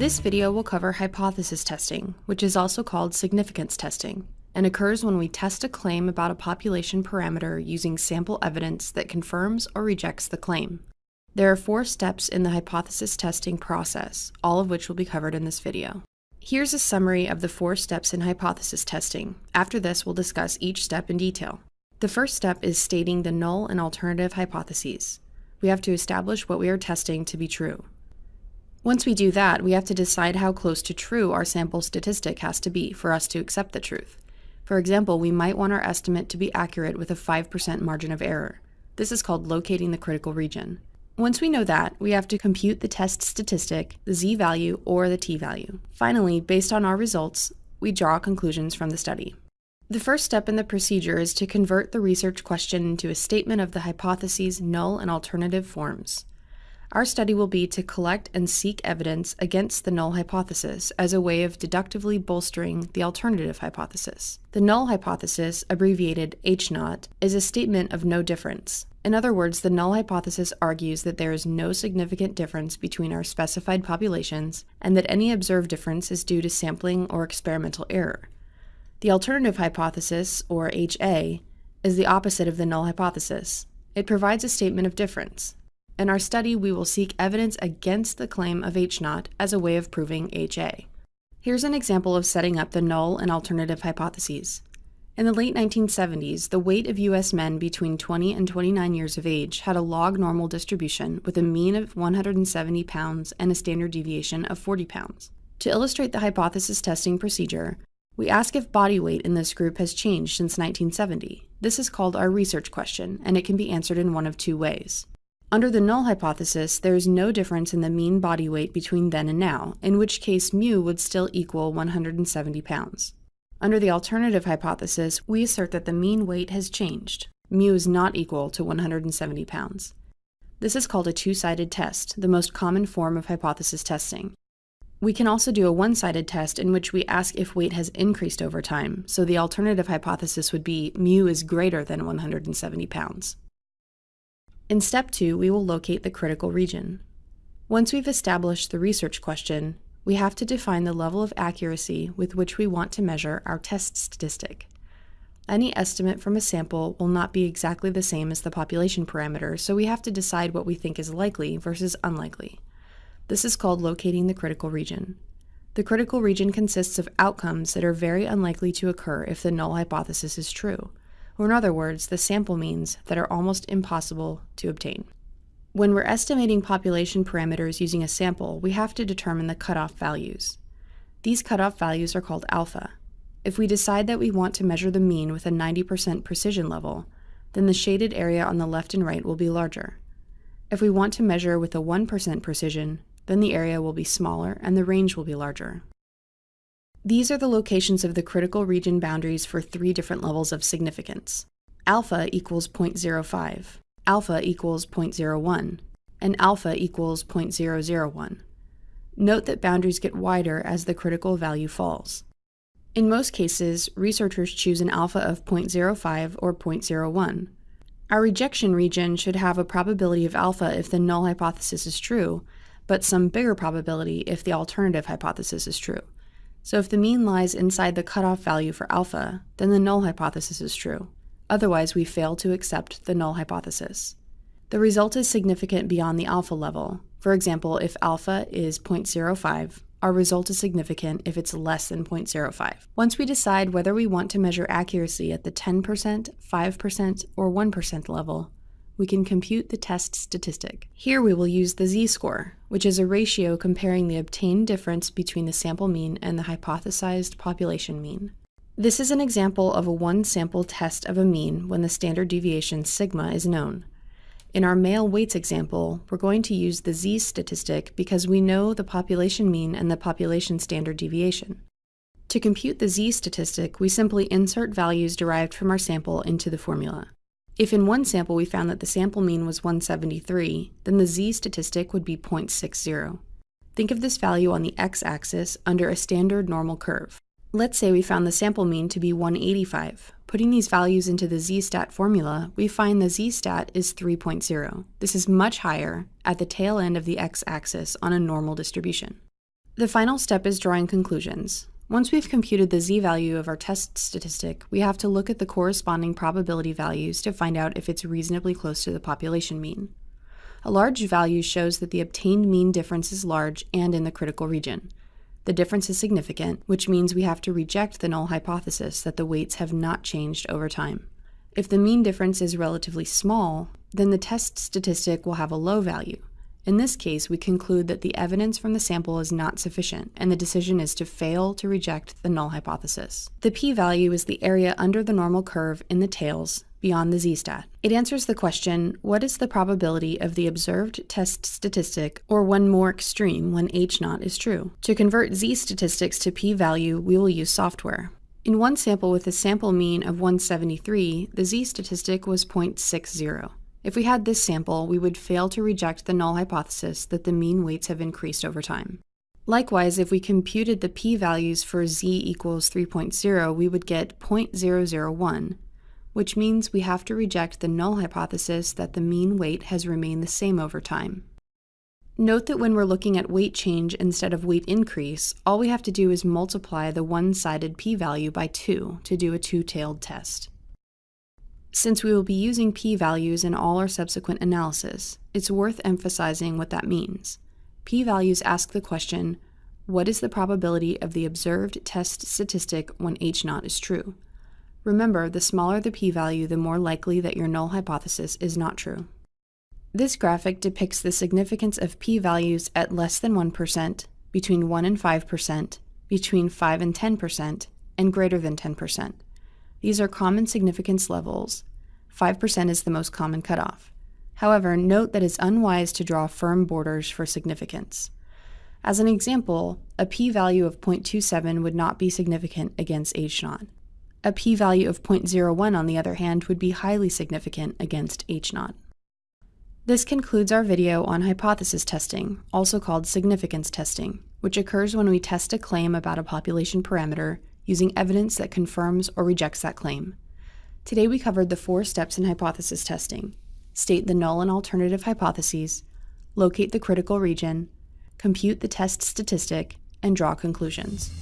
This video will cover hypothesis testing, which is also called significance testing, and occurs when we test a claim about a population parameter using sample evidence that confirms or rejects the claim. There are four steps in the hypothesis testing process, all of which will be covered in this video. Here's a summary of the four steps in hypothesis testing. After this, we'll discuss each step in detail. The first step is stating the null and alternative hypotheses. We have to establish what we are testing to be true. Once we do that, we have to decide how close to true our sample statistic has to be for us to accept the truth. For example, we might want our estimate to be accurate with a 5% margin of error. This is called locating the critical region. Once we know that, we have to compute the test statistic, the z-value, or the t-value. Finally, based on our results, we draw conclusions from the study. The first step in the procedure is to convert the research question into a statement of the hypotheses' null and alternative forms. Our study will be to collect and seek evidence against the null hypothesis as a way of deductively bolstering the alternative hypothesis. The null hypothesis, abbreviated H0, is a statement of no difference. In other words, the null hypothesis argues that there is no significant difference between our specified populations and that any observed difference is due to sampling or experimental error. The alternative hypothesis, or HA, is the opposite of the null hypothesis. It provides a statement of difference. In our study, we will seek evidence against the claim of H0 as a way of proving HA. Here's an example of setting up the null and alternative hypotheses. In the late 1970s, the weight of U.S. men between 20 and 29 years of age had a log normal distribution with a mean of 170 pounds and a standard deviation of 40 pounds. To illustrate the hypothesis testing procedure, we ask if body weight in this group has changed since 1970. This is called our research question, and it can be answered in one of two ways. Under the null hypothesis, there is no difference in the mean body weight between then and now, in which case mu would still equal 170 pounds. Under the alternative hypothesis, we assert that the mean weight has changed. Mu is not equal to 170 pounds. This is called a two-sided test, the most common form of hypothesis testing. We can also do a one-sided test in which we ask if weight has increased over time, so the alternative hypothesis would be mu is greater than 170 pounds. In step two, we will locate the critical region. Once we've established the research question, we have to define the level of accuracy with which we want to measure our test statistic. Any estimate from a sample will not be exactly the same as the population parameter, so we have to decide what we think is likely versus unlikely. This is called locating the critical region. The critical region consists of outcomes that are very unlikely to occur if the null hypothesis is true or in other words, the sample means that are almost impossible to obtain. When we're estimating population parameters using a sample, we have to determine the cutoff values. These cutoff values are called alpha. If we decide that we want to measure the mean with a 90% precision level, then the shaded area on the left and right will be larger. If we want to measure with a 1% precision, then the area will be smaller and the range will be larger. These are the locations of the critical region boundaries for three different levels of significance. Alpha equals 0.05, alpha equals 0.01, and alpha equals 0.001. Note that boundaries get wider as the critical value falls. In most cases, researchers choose an alpha of 0.05 or 0.01. Our rejection region should have a probability of alpha if the null hypothesis is true, but some bigger probability if the alternative hypothesis is true. So if the mean lies inside the cutoff value for alpha, then the null hypothesis is true. Otherwise, we fail to accept the null hypothesis. The result is significant beyond the alpha level. For example, if alpha is 0.05, our result is significant if it's less than 0.05. Once we decide whether we want to measure accuracy at the 10%, 5%, or 1% level, we can compute the test statistic. Here we will use the z-score, which is a ratio comparing the obtained difference between the sample mean and the hypothesized population mean. This is an example of a one-sample test of a mean when the standard deviation sigma is known. In our male weights example, we're going to use the z statistic because we know the population mean and the population standard deviation. To compute the z statistic, we simply insert values derived from our sample into the formula. If in one sample we found that the sample mean was 173, then the z statistic would be 0.60. Think of this value on the x-axis under a standard normal curve. Let's say we found the sample mean to be 185. Putting these values into the z-stat formula, we find the z-stat is 3.0. This is much higher at the tail end of the x-axis on a normal distribution. The final step is drawing conclusions. Once we've computed the z-value of our test statistic, we have to look at the corresponding probability values to find out if it's reasonably close to the population mean. A large value shows that the obtained mean difference is large and in the critical region. The difference is significant, which means we have to reject the null hypothesis that the weights have not changed over time. If the mean difference is relatively small, then the test statistic will have a low value, in this case, we conclude that the evidence from the sample is not sufficient, and the decision is to fail to reject the null hypothesis. The p-value is the area under the normal curve in the tails beyond the z-stat. It answers the question, what is the probability of the observed test statistic, or one more extreme when h naught is true? To convert z-statistics to p-value, we will use software. In one sample with a sample mean of 173, the z-statistic was 0.60. If we had this sample, we would fail to reject the null hypothesis that the mean weights have increased over time. Likewise, if we computed the p-values for z equals 3.0, we would get 0.001, which means we have to reject the null hypothesis that the mean weight has remained the same over time. Note that when we're looking at weight change instead of weight increase, all we have to do is multiply the one-sided p-value by 2 to do a two-tailed test. Since we will be using p-values in all our subsequent analysis, it's worth emphasizing what that means. P-values ask the question, what is the probability of the observed test statistic when h-naught is true? Remember, the smaller the p-value, the more likely that your null hypothesis is not true. This graphic depicts the significance of p-values at less than 1%, between 1 and 5%, between 5 and 10%, and greater than 10%. These are common significance levels. 5% is the most common cutoff. However, note that it's unwise to draw firm borders for significance. As an example, a p-value of 0.27 would not be significant against h-naught. A p-value of 0.01, on the other hand, would be highly significant against h-naught. This concludes our video on hypothesis testing, also called significance testing, which occurs when we test a claim about a population parameter using evidence that confirms or rejects that claim. Today we covered the four steps in hypothesis testing. State the null and alternative hypotheses, locate the critical region, compute the test statistic, and draw conclusions.